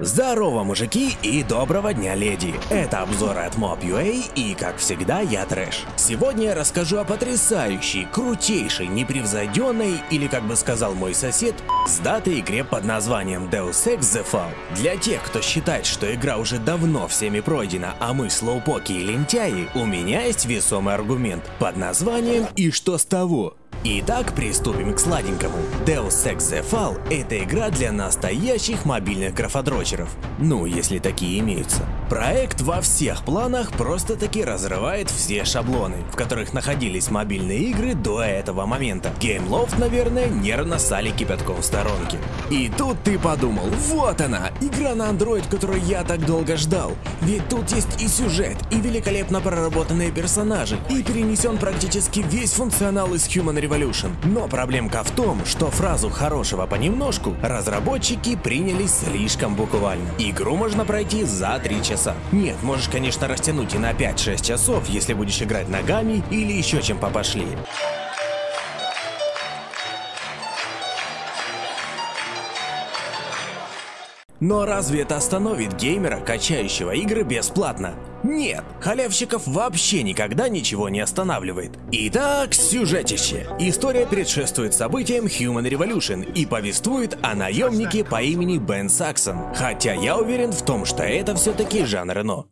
Здорово, мужики, и доброго дня, леди! Это обзор от Mob.ua и, как всегда, я Трэш. Сегодня я расскажу о потрясающей, крутейшей, непревзойденной, или, как бы сказал мой сосед, с датой игре под названием Deus Ex The Fall. Для тех, кто считает, что игра уже давно всеми пройдена, а мы слоупоки и лентяи, у меня есть весомый аргумент под названием «И что с того?». Итак, приступим к сладенькому. Deus Ex The Fall — это игра для настоящих мобильных графодрочеров. Ну, если такие имеются. Проект во всех планах просто-таки разрывает все шаблоны, в которых находились мобильные игры до этого момента. GameLoft, наверное, нервно сали кипятком в сторонке. И тут ты подумал, вот она, игра на Android, которую я так долго ждал. Ведь тут есть и сюжет, и великолепно проработанные персонажи, и перенесен практически весь функционал из Human Revolution Revolution. Но проблемка в том, что фразу «хорошего понемножку» разработчики приняли слишком буквально. Игру можно пройти за 3 часа. Нет, можешь, конечно, растянуть и на 5-6 часов, если будешь играть ногами или еще чем попошлее. Но разве это остановит геймера, качающего игры бесплатно? Нет, халявщиков вообще никогда ничего не останавливает. Итак, сюжетище. История предшествует событиям Human Revolution и повествует о наемнике по имени Бен Саксон. Хотя я уверен в том, что это все-таки Жан Рено.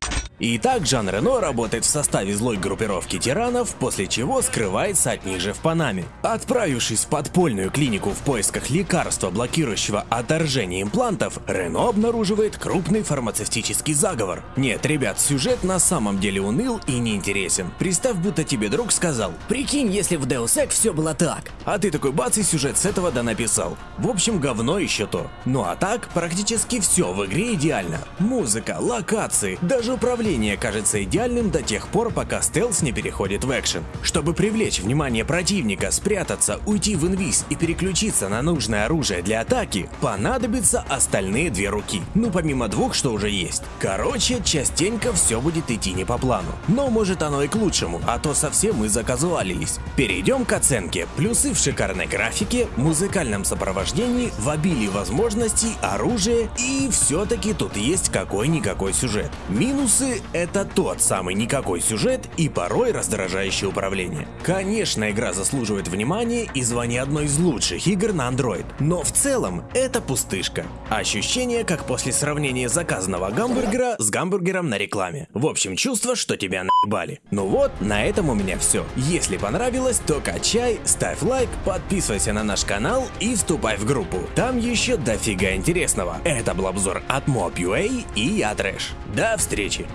Итак, Жан Рено работает в составе злой группировки тиранов, после чего скрывается от них же в Панаме. Отправившись в подпольную клинику в поисках лекарства, блокирующего отторжение имплантов, Рено обнаруживает крупный фармацевтический заговор. Нет, ребят, сюжет на самом деле уныл и неинтересен. Представь, будто тебе друг сказал, прикинь, если в Deus Ex все было так. А ты такой бац и сюжет с этого да написал. В общем, говно еще то. Ну а так, практически все в игре идеально. Музыка, локации, даже управление Управление кажется идеальным до тех пор, пока стелс не переходит в экшен. Чтобы привлечь внимание противника, спрятаться, уйти в инвиз и переключиться на нужное оружие для атаки, понадобятся остальные две руки. Ну помимо двух, что уже есть. Короче, частенько все будет идти не по плану. Но может оно и к лучшему, а то совсем мы заказуалились. Перейдем к оценке. Плюсы в шикарной графике, музыкальном сопровождении, в обилии возможностей, оружия и все-таки тут есть какой-никакой сюжет. Минусы это тот самый никакой сюжет и порой раздражающее управление. Конечно, игра заслуживает внимания и звания одной из лучших игр на Android, но в целом это пустышка. Ощущение, как после сравнения заказанного гамбургера с гамбургером на рекламе. В общем, чувство, что тебя наебали. Ну вот, на этом у меня все. Если понравилось, то качай, ставь лайк, подписывайся на наш канал и вступай в группу. Там еще дофига интересного. Это был обзор от Mob.ua и я Трэш. До встречи!